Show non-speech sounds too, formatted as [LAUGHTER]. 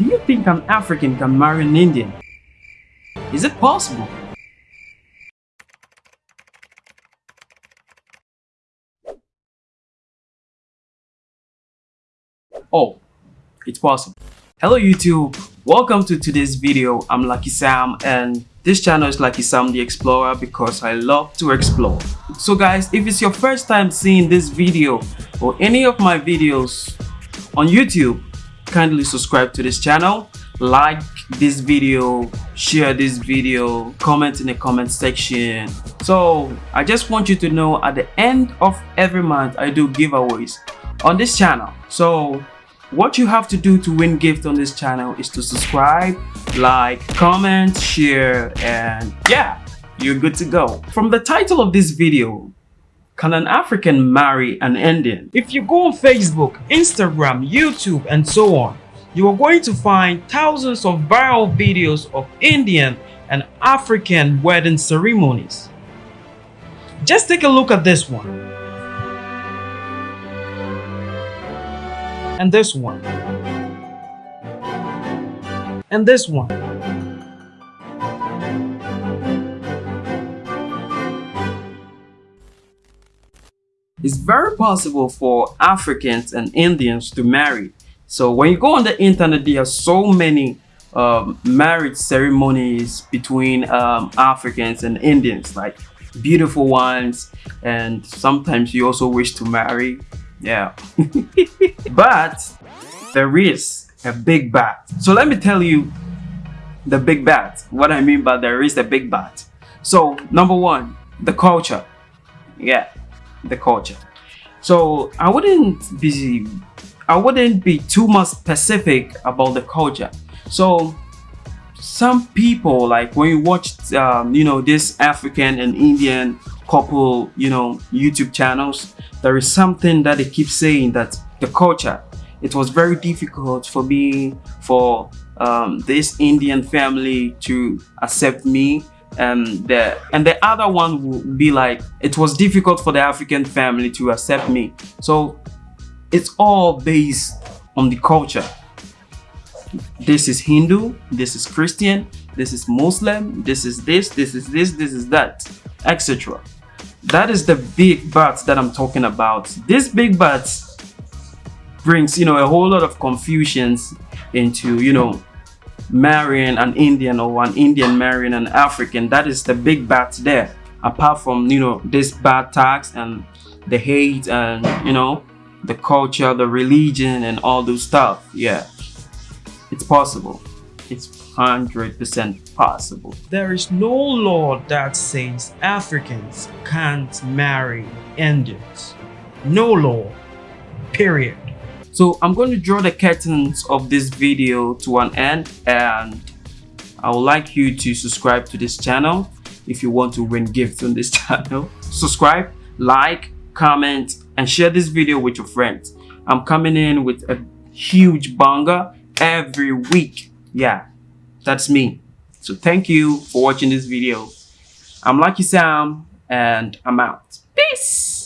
Do you think an African can marry an Indian? Is it possible? Oh, it's possible. Hello YouTube, welcome to today's video. I'm Lucky Sam and this channel is Lucky Sam the Explorer because I love to explore. So guys, if it's your first time seeing this video or any of my videos on YouTube, kindly subscribe to this channel, like this video, share this video, comment in the comment section. So I just want you to know at the end of every month I do giveaways on this channel. So what you have to do to win gift on this channel is to subscribe, like, comment, share, and yeah, you're good to go. From the title of this video, can an African marry an Indian? If you go on Facebook, Instagram, YouTube, and so on, you are going to find thousands of viral videos of Indian and African wedding ceremonies. Just take a look at this one. and this one and this one It's very possible for Africans and Indians to marry. So when you go on the internet, there are so many um, marriage ceremonies between um, Africans and Indians, like beautiful ones. And sometimes you also wish to marry yeah. [LAUGHS] but there is a big bat. So let me tell you the big bat. What I mean by there is a big bat. So number one, the culture. Yeah, the culture. So I wouldn't be I wouldn't be too much specific about the culture. So some people like when you watch um, you know this African and Indian couple you know YouTube channels there is something that they keep saying that the culture it was very difficult for me for um, this Indian family to accept me and the and the other one would be like it was difficult for the African family to accept me. So it's all based on the culture. This is Hindu this is Christian this is Muslim this is this this is this this is that etc that is the big but that i'm talking about. This big but brings you know a whole lot of confusions into you know marrying an indian or an indian marrying an african that is the big bat there apart from you know this bad tax and the hate and you know the culture the religion and all those stuff yeah it's possible it's 100% possible. There is no law that says Africans can't marry Indians. No law, period. So I'm going to draw the curtains of this video to an end and I would like you to subscribe to this channel if you want to win gifts on this [LAUGHS] channel. Subscribe, like, comment, and share this video with your friends. I'm coming in with a huge banger every week. Yeah, that's me. So thank you for watching this video. I'm Lucky Sam and I'm out. Peace!